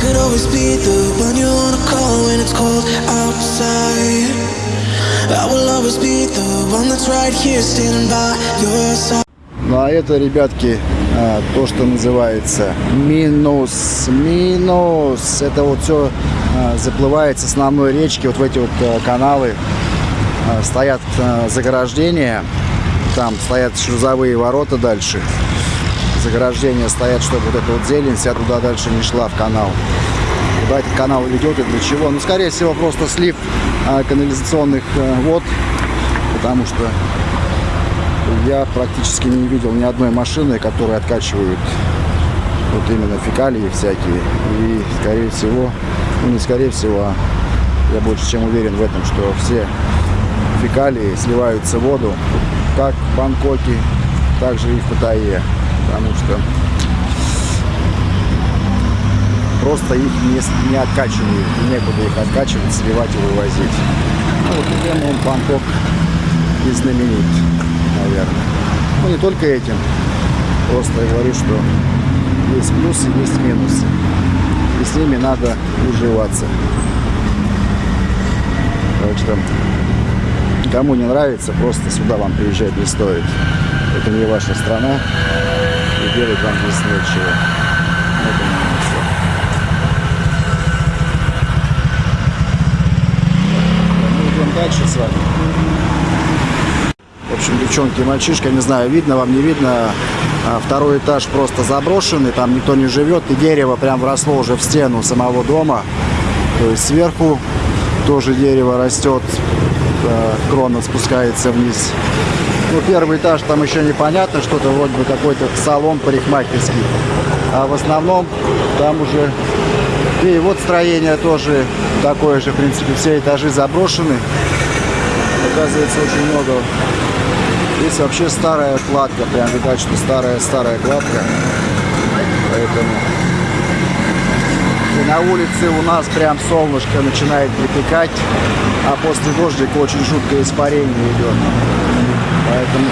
could always be the one you wanna call when it's cold outside. I will always be the one that's right here standing by your side. Ну а это, ребятки, а, то, что называется минус. Минус. Это вот все заплывает с основной речки, вот в эти вот а, каналы. А, Стоят а, заграждения, там стоят шлюзовые ворота дальше. Заграждения стоят, чтобы вот эта вот зелень вся туда дальше не шла в канал. Куда этот канал ведет и для чего? Ну, скорее всего, просто слив а, канализационных а, вод, потому что я практически не видел ни одной машины, которая откачивают вот именно фекалии всякие. И, скорее всего, ну не скорее всего, а я больше чем уверен в этом, что все фекалии сливаются в воду, как в Бангкоке, так же и в Паттайе. Потому что просто их не, не откачивают, некуда их откачивать, сливать и вывозить. Ну, вот тем он Бангкок и знаменит, наверное. Ну, не только этим. Просто я говорю, что есть плюсы, есть минусы. И с ними надо уживаться. Так что, кому не нравится, просто сюда вам приезжать не стоит. Это не ваша страна. И делать вам здесь нечего. Мы идем дальше с вами. В общем, девчонки мальчишка, не знаю, видно вам, не видно. а, Второй этаж просто заброшенный, там никто не живет. И дерево прям вросло уже в стену самого дома. То есть сверху тоже дерево растет, крона спускается вниз. Ну, первый этаж там еще непонятно, что-то вроде бы какой-то салон парикмахерский. А в основном там уже... И вот строение тоже такое же, в принципе, все этажи заброшены. Оказывается, очень много Здесь вообще старая кладка, прям видать, что старая-старая кладка. Поэтому и на улице у нас прям солнышко начинает припекать, а после дождика очень жуткое испарение идет. Поэтому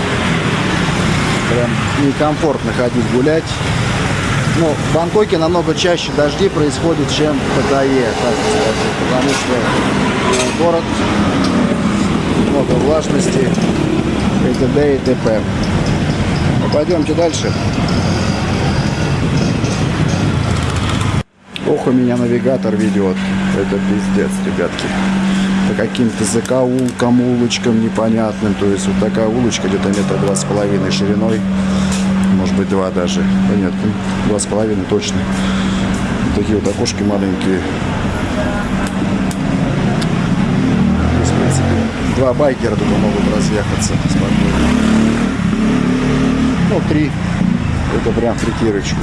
прям некомфортно ходить гулять. Но в Бангкоке намного чаще дожди происходят, чем в Паттайе, так сказать, потому что э, город много влажности и т.д. и т.п. Ну, пойдемте дальше. Ох, у меня навигатор ведет. Это пиздец, ребятки. По каким-то закоулкам, улочкам непонятным. То есть вот такая улочка где-то метра два с половиной шириной. Может быть два даже. Да нет, ну, два с половиной точно. Такие вот окошки маленькие. То есть, в принципе, два байкера туда могут разъехаться спокойно. Ну, три. Это прям притирочку.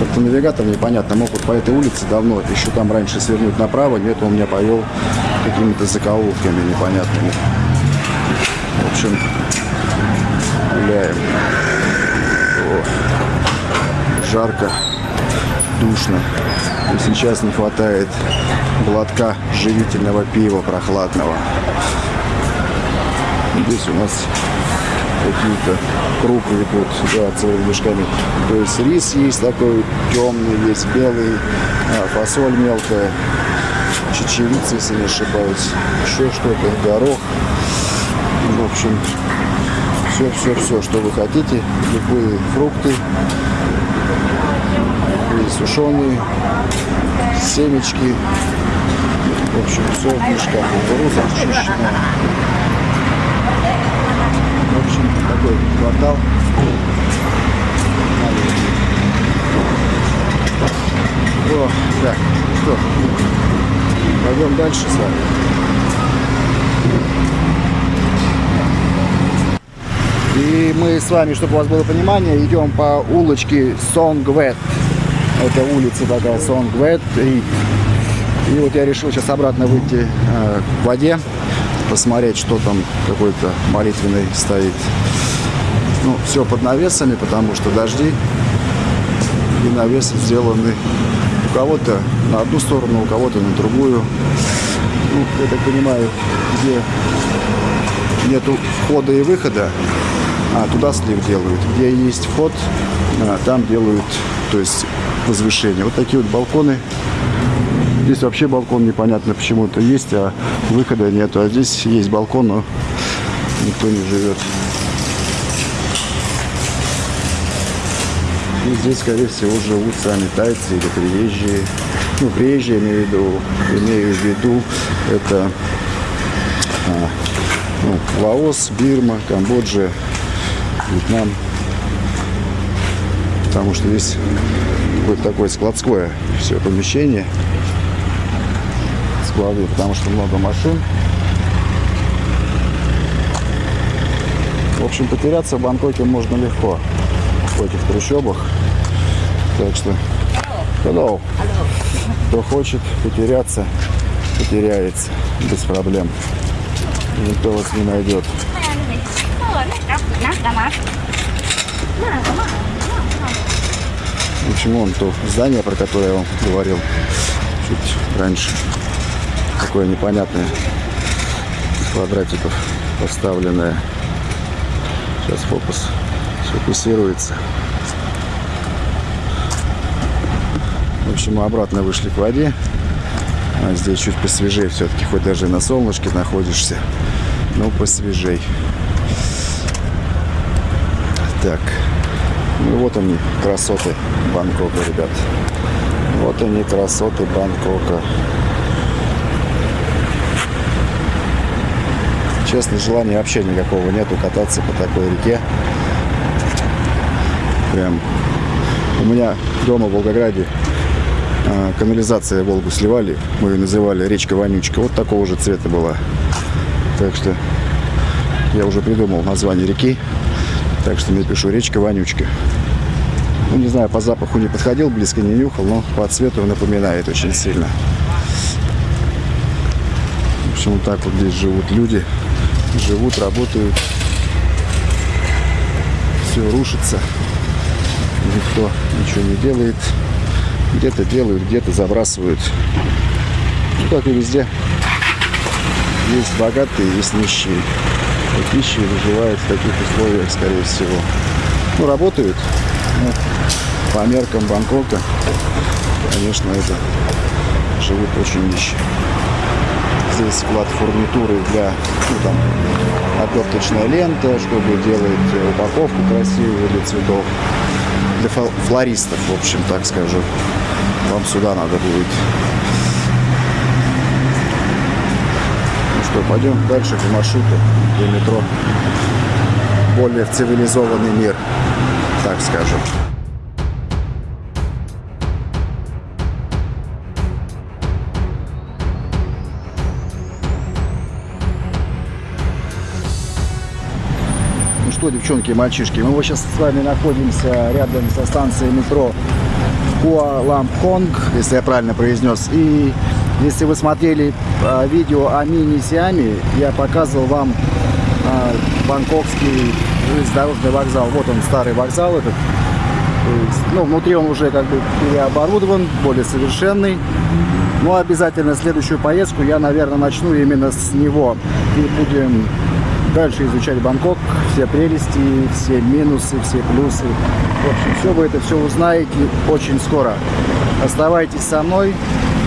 Как-то навигатор непонятно. Мог вот по этой улице давно, еще там раньше свернуть направо. Нет, он меня повел какими-то закоулками непонятными. В общем, гуляем. О, жарко, душно. И сейчас не хватает глотка живительного пива прохладного. Здесь у нас какие-то крупы идут да, целыми мешками. То есть рис есть такой темный, есть белый, а, фасоль мелкая, чечевица, если не ошибаюсь, еще что-то, горох. В общем, все-все-все, что вы хотите, любые фрукты, любые сушеные, семечки. В общем, все в мешках. Кукуруза очищенная. Такой квартал. О, так, что, пойдем дальше с вами. И мы с вами, чтобы у вас было понимание, идем по улочке Сонгвет. Это улица такая Сонгвет. И, и вот я решил сейчас обратно выйти э, к воде, посмотреть, что там какой-то молитвенный стоит. Ну, все под навесами, потому что дожди. И навесы сделаны у кого-то на одну сторону, у кого-то на другую. Ну, я так понимаю, где нету входа и выхода, а туда слив делают. Где есть вход, а, там делают, то есть возвышение. Вот такие вот балконы. Здесь вообще балкон непонятно почему-то есть, а выхода нету. А здесь есть балкон, но никто не живет. И здесь, скорее всего, живут сами тайцы или приезжие. Ну, приезжие имею в виду, имею в виду это а, ну, Лаос, Бирма, Камбоджа, Вьетнам. Потому что здесь какое-то такое складское все помещение. Склады, потому что много машин. В общем, потеряться в Бангкоке можно легко в этих трущобах. Так что, hello. Кто хочет потеряться, потеряется без проблем. Никто вас не найдет. В общем, вон то здание, про которое я вам говорил чуть раньше. Такое непонятное квадратиков поставленное. Сейчас фокус фокусируется. В общем, мы обратно вышли к воде. А здесь чуть посвежее все-таки, хоть даже на солнышке находишься, но посвежей. Так, ну вот они, красоты Бангкока, ребят. Вот они, красоты Бангкока. Честно, желания вообще никакого нету кататься по такой реке. Прям у меня дома в Волгограде а, канализация Волгу сливали. Мы ее называли речка Вонючка. Вот такого же цвета была. Так что я уже придумал название реки. Так что мне пишу речка Вонючка. Ну, не знаю, по запаху не подходил, близко не нюхал, но по цвету напоминает очень сильно. В общем, вот так вот здесь живут люди. Живут, работают. Все рушится никто ничего не делает. Где-то делают, где-то забрасывают. Ну, как и везде. Есть богатые, есть нищие. Вот нищие выживают в таких условиях, скорее всего. Ну, работают. Ну, по меркам Бангкока, конечно, это живут очень нищие. Здесь фурнитуры для, ну, там, оберточная лента, чтобы делать упаковку красивую для цветов для флористов, в общем, так скажу. Вам сюда надо будет. Ну что, пойдем дальше по маршруту до метро. Более цивилизованный мир, так скажем. Что, девчонки и мальчишки, мы сейчас с вами находимся рядом со станцией метро Куалампхонг, если я правильно произнес. И если вы смотрели а, видео о мини-Сиаме, я показывал вам а, бангкокский железнодорожный вокзал. Вот он, старый вокзал этот. Ну, внутри он уже как бы переоборудован, более совершенный. Но обязательно следующую поездку я, наверное, начну именно с него. И будем дальше изучать Бангкок, все прелести, все минусы, все плюсы. В общем, все вы это все узнаете очень скоро. Оставайтесь со мной,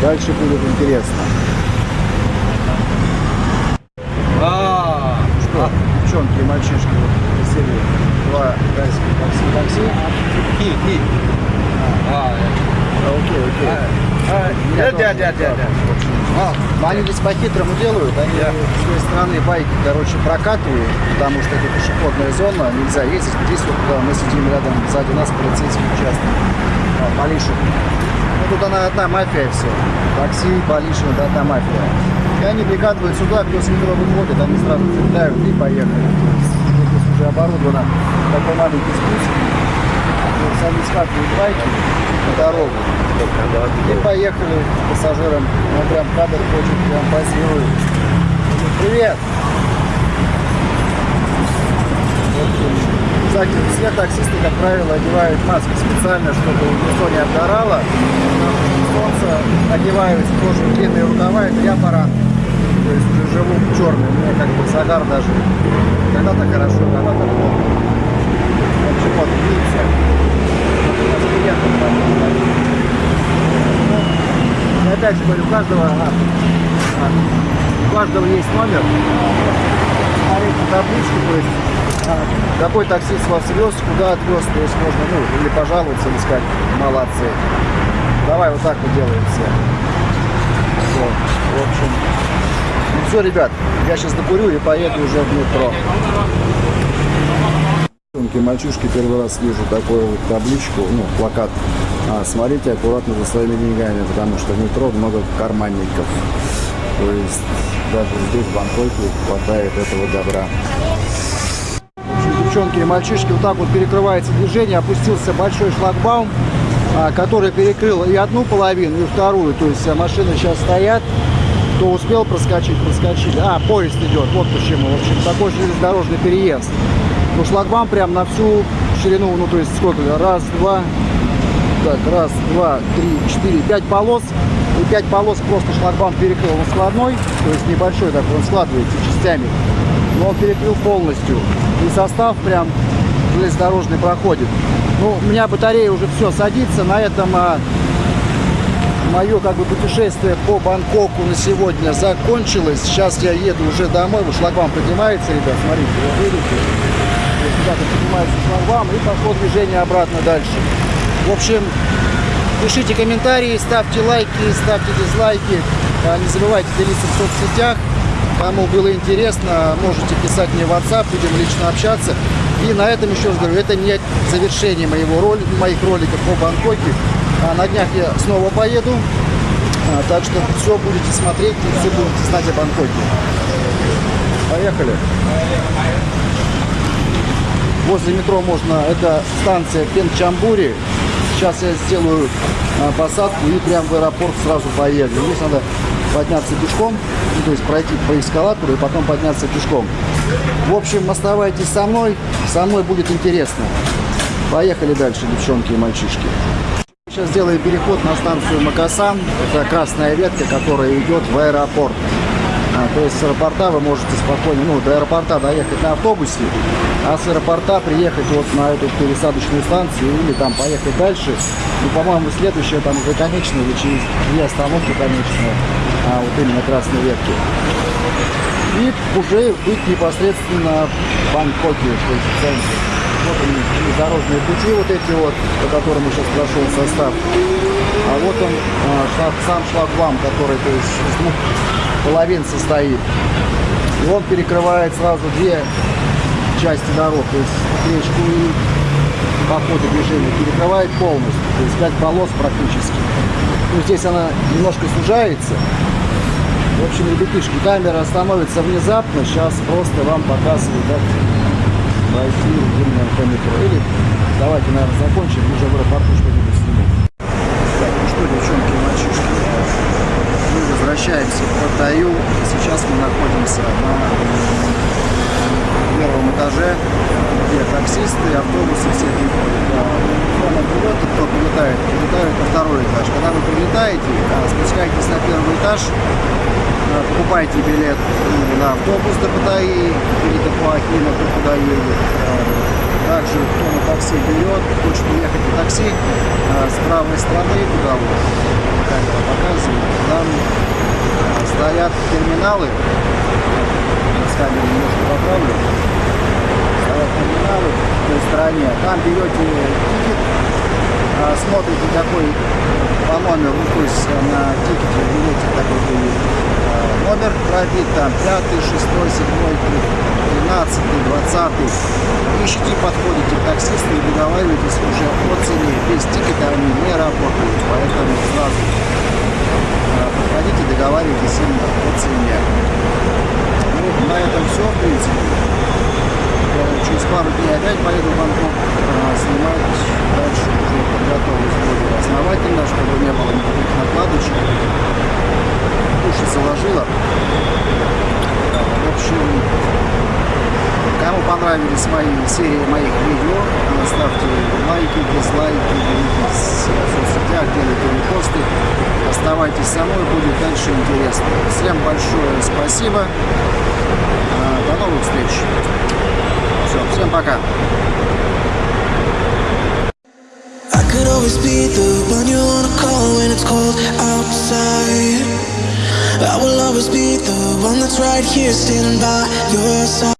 дальше будет интересно. А, что, девчонки и мальчишки, вот присели два тайских такси, такси. Хи, хи. А, окей, окей. Да, да, да, да, А, они здесь по-хитрому делают, они yeah. с своей стороны байки, короче, прокатывают, потому что это пешеходная зона, нельзя ездить. Здесь вот мы сидим рядом, сзади нас полицейский участок, а, Полишин. Ну, тут она одна мафия все. Такси, Полишин, это одна мафия. И они прикатывают сюда, кто с метро выходит, они сразу цепляют и поехали. Здесь уже оборудовано такой маленький спуск. Скатывают байки на дорогу. И поехали с пассажиром. Он прям кадр хочет, прям позирует. Привет! Кстати, все таксисты, как правило, одевают маски специально, чтобы лицо не обгорало. Солнце одевают тоже длинные рукава, это я баран. То есть уже живу черный, мне как бы загар даже. Когда-то хорошо, когда-то плохо. В общем, вот, видите, у нас клиентов опять говорю, у каждого, а, а, у каждого есть номер. Смотрите табличку, то есть а, какой таксист вас вез, куда отвез, то есть можно, ну, или пожаловаться, или сказать, молодцы. Давай вот так вот делаем все. Вот, в общем, ну все, ребят, я сейчас докурю и поеду уже в метро. Девчонки, мальчишки, первый раз вижу такую вот табличку, ну, плакат. А, смотрите аккуратно за своими деньгами, потому что в метро много карманников. То есть даже здесь, в Бангкоке, хватает этого добра. Девчонки и мальчишки, вот так вот перекрывается движение, опустился большой шлагбаум, а, который перекрыл и одну половину, и вторую. То есть а, машины сейчас стоят, кто успел проскочить, проскочили. А, поезд идет, вот почему. В общем, такой железнодорожный переезд. Ну, шлагбаум прям на всю ширину, ну, то есть сколько? Раз, два, так, раз, два, три, четыре, пять полос. И пять полос просто шлагбаум перекрыл. Он складной, то есть небольшой такой, он складывается частями. Но он перекрыл полностью. И состав прям железнодорожный проходит. Ну, у меня батарея уже все садится. На этом а, мое как бы путешествие по Бангкоку на сегодня закончилось. Сейчас я еду уже домой. Вот шлагбаум поднимается, ребят, смотрите, вы видите. Ребята поднимается шлагбаум и пошло движение обратно дальше. В общем, пишите комментарии, ставьте лайки, ставьте дизлайки. А, не забывайте делиться в соцсетях. Кому было интересно, можете писать мне в WhatsApp, будем лично общаться. И на этом еще раз говорю, это не завершение моего роли, моих роликов по Бангкоке. А на днях я снова поеду. А, так что все будете смотреть и все будете знать о Бангкоке. Поехали. Возле метро можно, это станция Пенчамбури. Сейчас я сделаю а, посадку и прям в аэропорт сразу поеду. Здесь надо подняться пешком, ну, то есть пройти по эскалатору и потом подняться пешком. В общем, оставайтесь со мной, со мной будет интересно. Поехали дальше, девчонки и мальчишки. Сейчас сделаем переход на станцию Макасан. Это красная ветка, которая идет в аэропорт. А, то есть с аэропорта вы можете спокойно, ну, до аэропорта доехать на автобусе, а с аэропорта приехать вот на эту пересадочную станцию или там поехать дальше. Ну, по-моему, следующая там уже конечная или через две остановки конечная, а вот именно красной ветки. И уже быть непосредственно в Бангкоке, то есть в центре. Вот они, дорожные пути вот эти вот, по которым сейчас прошел состав. А вот он, а, сам шлагбаум, который то есть, из двух половин состоит. И он перекрывает сразу две части дорог, то есть речку и по ходу движения перекрывает полностью, то есть 5 полос практически. Ну, здесь она немножко сужается. В общем, ребятишки, камера остановится внезапно, сейчас просто вам показываю, как пройти именно по метро. Или давайте, наверное, закончим, уже в аэропорту что-нибудь снимем. Так, ну что, девчонки и мальчишки, мы возвращаемся в Паттайю. Сейчас мы находимся на первом этаже, где автобусы все Кто придет, кто прилетает, прилетают на второй этаж. Когда вы прилетаете, спускаетесь на первый этаж, покупайте билет на автобус до Паттайи или до Пуахина, кто куда едет. Также кто на такси берет, хочет уехать на такси с правой стороны, куда вот камера показывает, там стоят терминалы, с камеры немножко поправлю, терминалы в той стороне, там берете тикет, смотрите какой по номеру, то есть на тикете берете такой номер пробит, там пятый, шестой, седьмой, тринадцатый, двадцатый. Ищите, подходите к таксисту и договариваетесь уже о цене. Без тикета они не работают, поэтому сразу подходите, договаривайтесь именно о цене. Ну, на этом все, в принципе. Через пару дней опять поеду в Бангкок снимать дальше уже подготовлюсь более основательно, чтобы не было никаких накладочек уши заложила. В общем, кому понравились мои серии моих видео, ставьте лайки, дизлайки, делитесь в соцсетях, делайте репосты. Оставайтесь со мной, будет дальше интересно. Всем большое спасибо. До новых встреч. Все, всем пока. I could always be the one you wanna call when it's cold out outside. I will always be the one that's right here standing by your side.